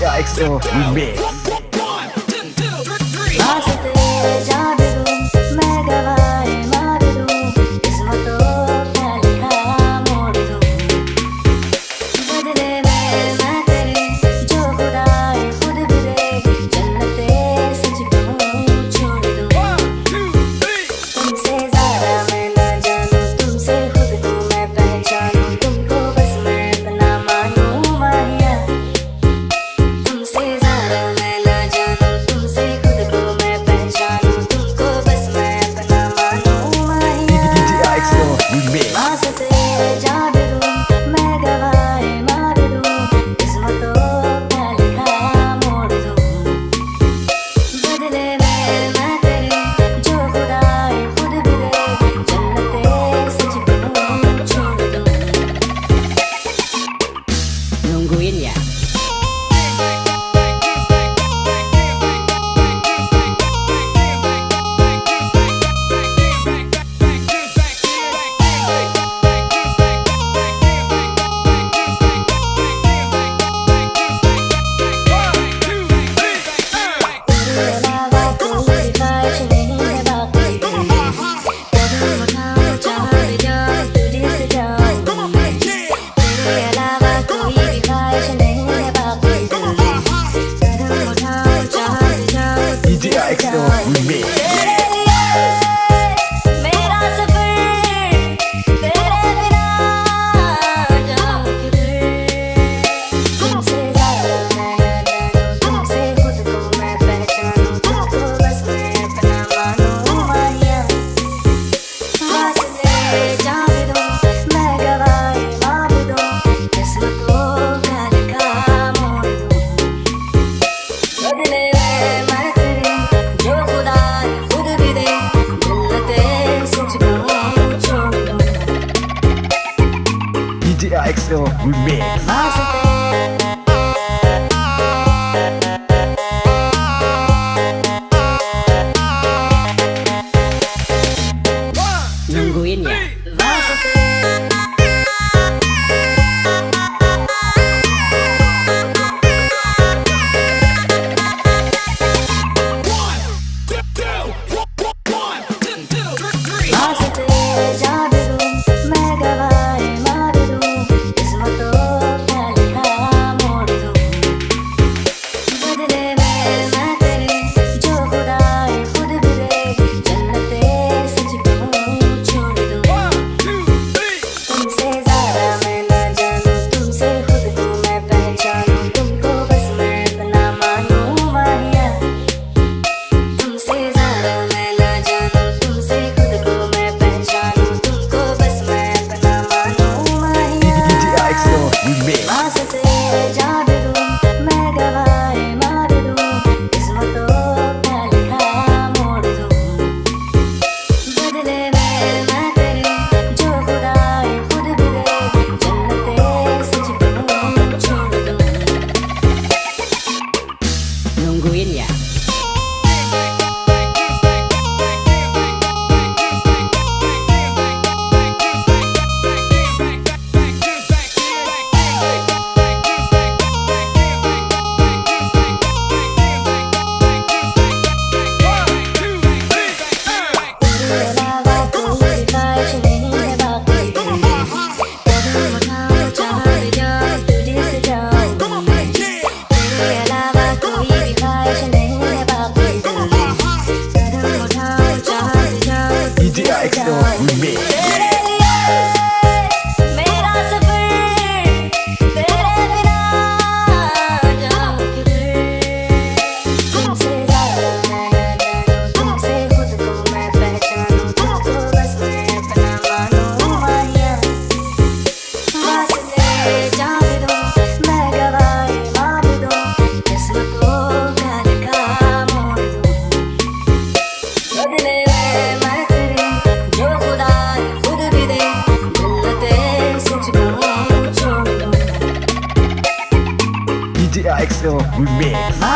Yeah, XO big. Psycho を埋めます mix. Remix.